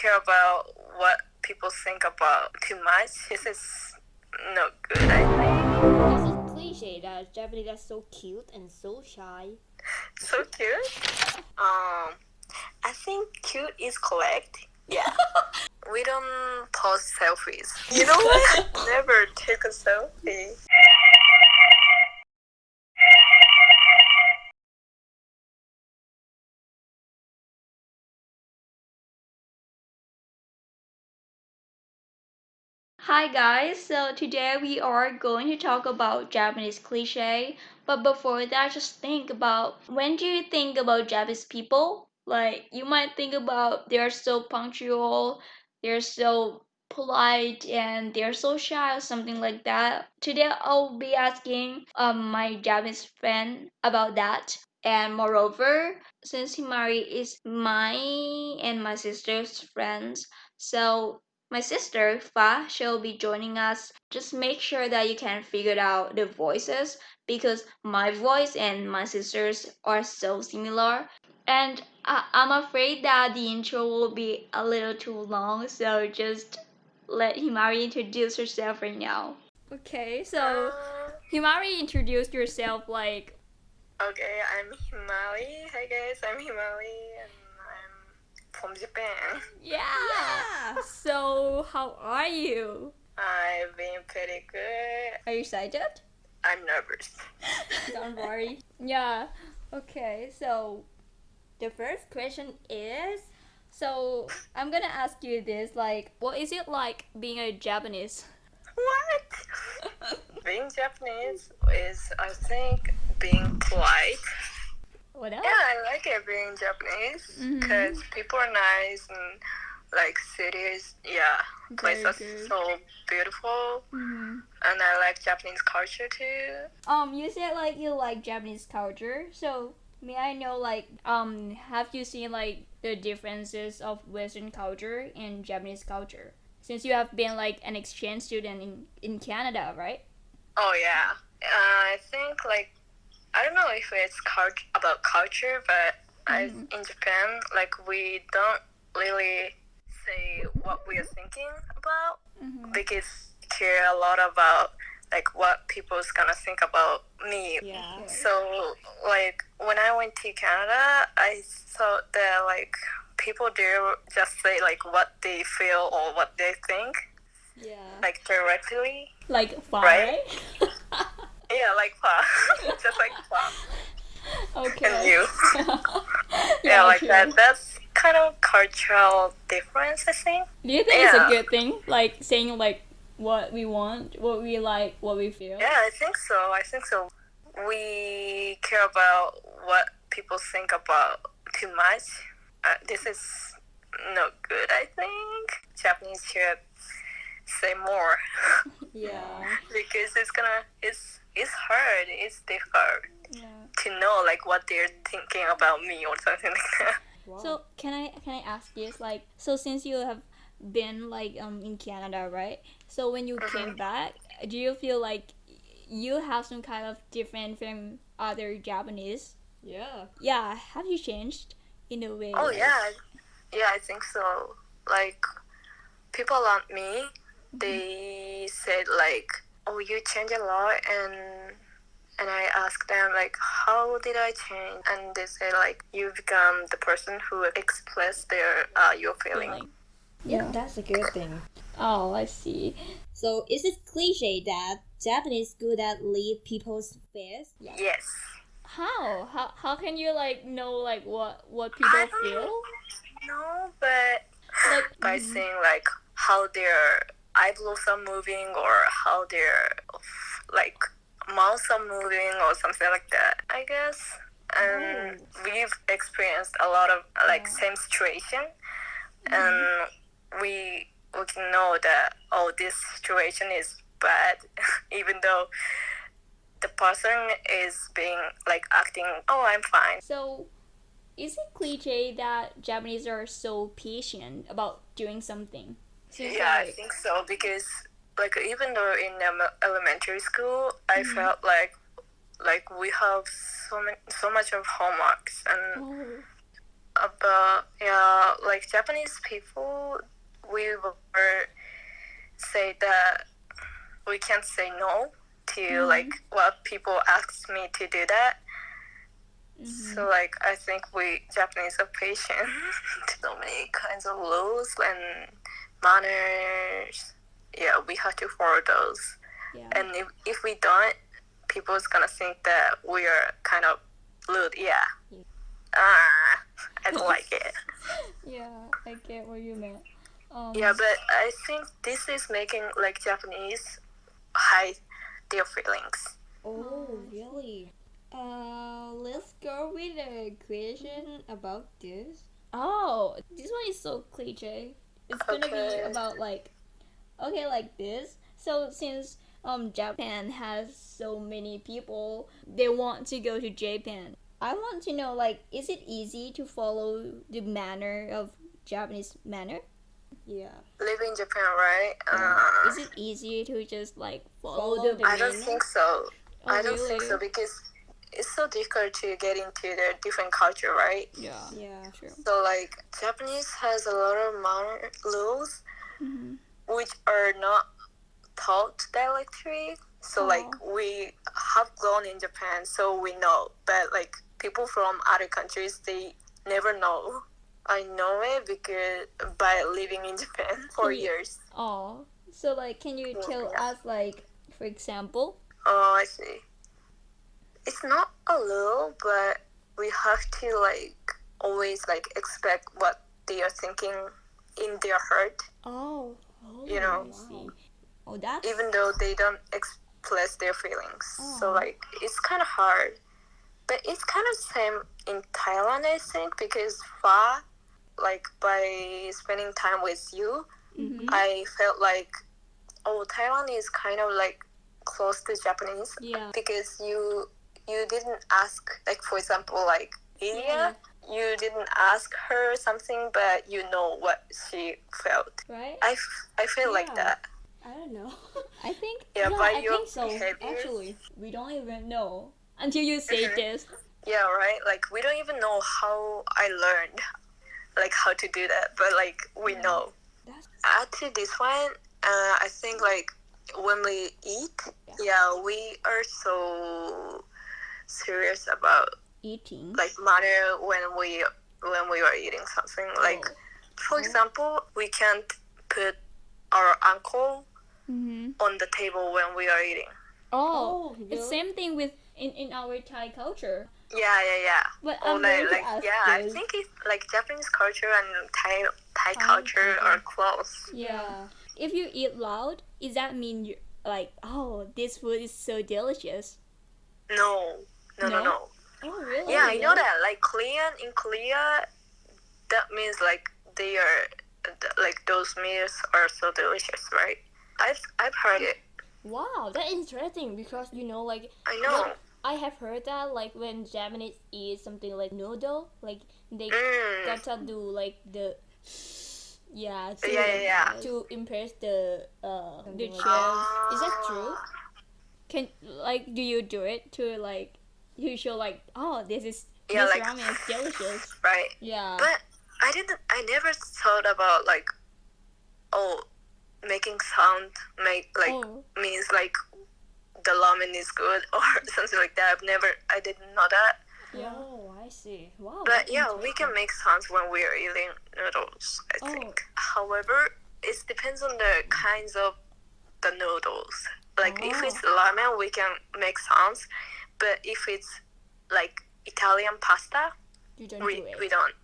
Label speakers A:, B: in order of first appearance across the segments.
A: care about what people think about too much. This is not good, I think.
B: This is cliche that Japanese are so cute and so shy?
A: So cute. Um, I think cute is correct. Yeah. we don't post selfies. You know what? Never take a selfie.
B: Hi guys, so today we are going to talk about Japanese cliche. But before that, just think about when do you think about Japanese people? Like you might think about they're so punctual, they're so polite and they're so shy or something like that. Today I'll be asking um my Japanese friend about that. And moreover, since Himari is my and my sister's friends, so my sister, Fa, she'll be joining us. Just make sure that you can figure out the voices because my voice and my sister's are so similar. And I- I'm afraid that the intro will be a little too long, so just let Himari introduce herself right now. Okay, so
A: Uh,
B: Himari introduced yourself like
A: okay, I'm Himali. Hi guys, I'm Himali and I'm from Japan.
B: yeah. So how are you?
A: I've been pretty good.
B: Are you excited?
A: I'm nervous.
B: Don't worry. Yeah. Okay. So the first question is so I'm gonna ask you this like what is it like being a Japanese?
A: What? being Japanese is, I think, being polite.
B: What else?
A: Yeah, I like it being Japanese because people are nice and like cities. Yeah,
B: Very
A: places
B: good.
A: so beautiful,
B: Mhm.
A: and I like Japanese culture too.
B: Um, you said like you like Japanese culture, so may I know like um have you seen like the differences of Western culture and Japanese culture? Since you have been like an exchange student in, in Canada, right?
A: Oh yeah, uh, I think like I don't know if it's cult- about culture, but I,
B: Mhm.
A: in Japan, like we don't really say what we are thinking about
B: Mm-hmm.
A: because we care a lot about like what people's gonna think about me
B: Yeah.
A: So, like, when I went to Canada, I thought that, like, people there just say, like, what they feel or what they think,
B: Yeah.
A: like, directly.
B: Like far,
A: Right? Yeah, like, pa. just like, pa.
B: okay.
A: And you. Yeah, like
B: true.
A: that. That's kind of cultural difference, I think.
B: Do you think it's a good thing? Like saying like what we want, what we like, what we feel?
A: Yeah, I think so. I think so. We care about what people think about too much. Uh, this is not good, I think. Japanese should say more
B: Yeah.
A: because it's gonna it's it's hard. It's difficult
B: Yeah.
A: to know like what they're thinking about me or something like that.
B: So can I can I ask you like so since you have been like um in Canada, right? So when you came back, do you feel like you have some kind of different from other Japanese?
C: Yeah.
B: Yeah, have you changed in a way?
A: Oh
B: like-
A: yeah, yeah, I think so. Like people around me, they said like, "Oh, you change a lot," and and I asked them like, "How did I change?" And they said like, "You become the person who express their uh, your feeling."
B: Feeling.
C: Yeah, that's a good thing.
B: Oh, I see.
C: So is it cliche that Japanese good at lead people's fears?
A: Yes.
B: How? How how can you like know like what what people
A: I don't
B: feel?
A: No, but
B: Like
A: by saying like how their eyebrows are moving or how their like mouths are moving or something like that i guess. And we've experienced a lot of like same situation. Mm-hmm. And we we can know that oh this situation is bad even though the person is being like acting oh i'm fine.
B: So, is it cliche that Japanese are so patient about doing something?
A: Yeah, I think so because like even though in um, elementary school, I felt like like we have so many, so much of homeworks and
B: Oh,
A: about yeah like Japanese people, we were say that we can't say no to like what people ask me to do that. So like I think we Japanese are patient. to so many kinds of rules and manners. Yeah, we have to follow those.
C: Yeah.
A: And if, if we don't, people's gonna think that we are kind of rude. Yeah.
C: Yeah.
A: Ah, I don't like it.
B: Yeah, I get what you meant. Um,
A: Yeah, but I think this is making like Japanese hide their feelings.
C: Oh, really? Uh, let's go with a question about this.
B: Oh, this one is so cliche. It's gonna be about like, okay, like this. So since um Japan has so many people, they want to go to Japan. I want to know like, is it easy to follow the manner of Japanese manner?
C: Yeah.
A: Live in Japan, right? Uh,
B: Is it easy to just like follow,
C: Follow
B: the?
C: the
A: I don't think so.
B: Oh,
A: I don't think so because it's so difficult to get into their different culture, right?
B: Yeah,
C: Yeah.
B: true.
A: So like Japanese has a lot of manner rules
B: hmm
A: which are not taught directly. So like we have grown in Japan, so we know. But like people from other countries, they never know. I know it because by living in Japan for
B: Yeah.
A: years.
B: Oh, so like, can you tell
A: Yeah.
B: us like, for example?
A: Oh, I see. It's not a little, but we have to like always like expect what they are thinking in their heart,
B: Oh,
A: You know.
B: I see. Oh, that's
A: even though they don't express their feelings. So
B: Oh.
A: like it's kind of hard, but it's kind of same in Thailand, I think, because far, like by spending time with you,
B: Mhm.
A: I felt like, oh, Thailand is kind of like close to Japanese
B: yeah.
A: because you you didn't ask like for example like Ilya, you didn't ask her something but you know what she felt.
B: Right.
A: I, f- I feel like that.
C: I don't know.
B: I think
A: Yeah,
B: yeah,
A: by
B: I
A: your
B: think so.
A: behavior.
B: Actually, we don't even know until you say
A: Mhm.
B: this.
A: Yeah, right. Like we don't even know how I learned like how to do that, but like we
B: Yeah.
A: know.
C: That's
A: Add to this one, uh, I think like when we eat, yeah, we are so serious about
B: Eating.
A: like manner when we when we are eating something. Like
B: Oh.
A: for example, we can't put our ankle
B: Mm-hmm.
A: on the table when we are eating.
B: Oh,
C: Oh,
B: it's
C: really?
B: same thing with in, in our Thai culture.
A: Yeah, yeah, yeah.
B: But
A: Or
B: I'm
A: like,
B: going to
A: like
B: ask
A: yeah, I think it's like Japanese culture and Thai Thai
B: Thai
A: culture
B: culture.
A: are close.
B: yeah. If you eat loud, does that mean you like oh this food is so delicious?
A: No, no, no,
B: No?
A: no.
B: Oh really?
A: Yeah, I know that. Like Korean in Korea, that means like they are like those meals are so delicious, right? I've I've heard it.
D: Wow, that's interesting because you know, like
A: I know.
D: I have heard that like when Japanese eat something like noodle, like they
A: Mm.
D: gotta do like the yeah to,
A: Yeah, yeah, yeah.
D: to impress the uh the
C: Something
D: chef.
C: like
D: Is that true?
B: Can like do you do it to like you show like oh this is
A: Yeah,
B: this
A: like-
B: ramen is delicious.
A: Right.
B: Yeah.
A: But I didn't. I never thought about like, oh, making sound make like
B: oh
A: means like the ramen is good or something like that. I've never. I didn't know that.
B: yeah.
D: Oh, I see. Wow.
A: But yeah, we can make sounds when we are eating noodles. I
B: Oh.
A: think. However, it depends on the kinds of the noodles. Like if
B: Oh.
A: it's ramen, we can make sounds. But if it's like Italian pasta,
D: You don't
A: we
D: do it.
A: we don't.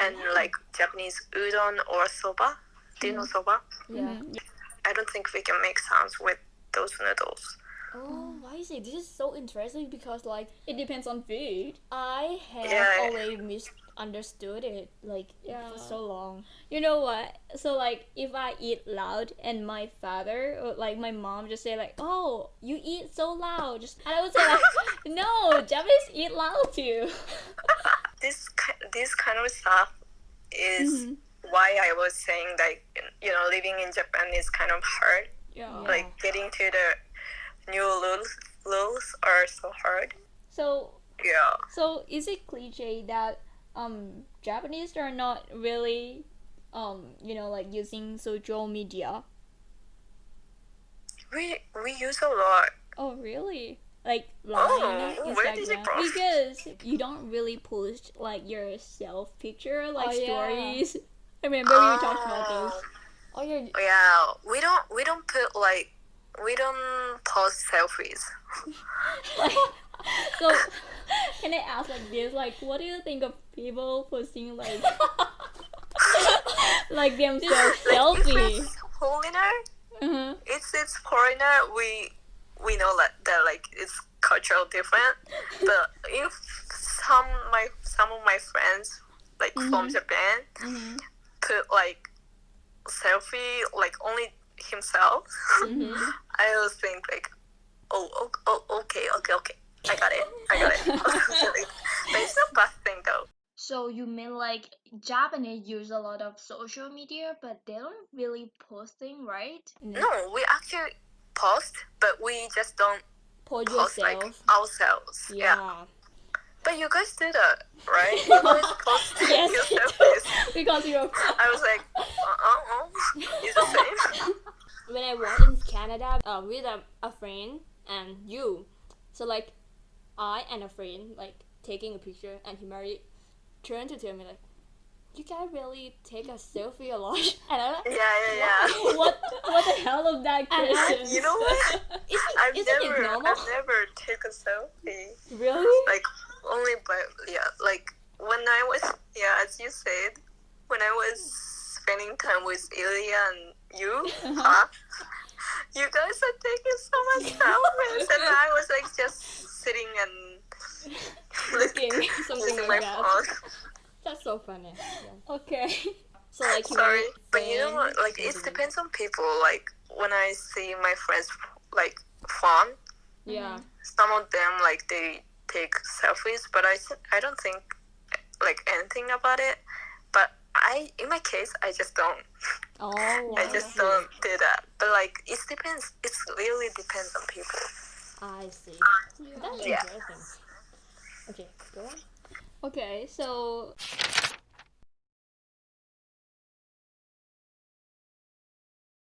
A: And like Japanese udon or soba, do you know soba?
D: yeah.
B: Mhm.
A: I don't think we can make sounds with those noodles.
D: Oh, I see. This is so interesting because like
B: It depends on food.
D: I have
A: Yeah.
D: always misunderstood it like
B: Yeah.
D: for so long.
B: You know what? So like if I eat loud and my father or like my mom just say like, "Oh, you eat so loud," just and I would say like, "No, Japanese eat loud too."
A: This this kind of stuff is
B: Mhm.
A: why I was saying like you know living in Japan is kind of hard.
B: Yeah.
A: Like getting to the new rules rules are so hard.
B: So
A: Yeah.
B: so is it cliche that um Japanese are not really um you know like using social media.
A: We we use a lot.
B: Oh really? Like line,
A: Oh, where did
B: Instagram? Because you don't really post like your self picture like
D: Oh, yeah.
B: stories. I remember we talked about those.
D: Oh, you're
A: Yeah, we don't we don't put like we don't post selfies.
B: Like, so can I ask like this? Like, what do you think of people posting like like themselves
A: Like if
B: selfie?
A: it's foreigner,
B: Uh-huh.
A: it's it's foreigner. We we know that that like it's cultural different. But if some my some of my friends like from
B: Mhm.
A: Japan
B: Mm-hmm.
A: put like selfie like only himself,
B: Mm-hmm.
A: I always think like, oh, oh, oh okay, okay, okay, I got it, I got it. but it's not bad thing though.
B: So you mean like Japanese use a lot of social media, but they don't really posting, right?
A: No, we actually post, but we just don't
D: post
A: post like ourselves. Yeah.
D: yeah.
A: But you guys did that, right? You guys post
B: Yes.
A: your selfies.
B: because you're
A: I was like, uh uh uh, it's the same.
D: when I was in Canada uh, with a, a friend and you, so like I and a friend like taking a picture and Himari turned to tell me like, you guys really take a selfie a lot, and I'm like,
A: Yeah, yeah, yeah.
B: what what the hell of that question?
A: You know what?
D: isn't,
A: I've
D: isn't
A: never,
D: it normal?
A: I've never taken a selfie.
D: Really?
A: Like only by yeah, like when I was yeah, as you said, when I was spending time with Ilya and you, uh-huh. huh? You guys are taking so much selfies, and I was like just sitting and
D: Looking something like
A: my
D: that.
A: phone.
D: That's so funny. Yeah.
B: Okay.
D: So like
A: Sorry, but you know what? Like it depends on people. Like when I see my friends like fun,
D: Yeah.
A: some of them like they take selfies, but I I don't think like anything about it. But I, in my case, I just don't.
D: Oh.
A: I just don't do that. But like it depends. It really depends on people.
D: I see. That's
A: Yeah.
D: interesting. Okay, go on.
B: Okay, so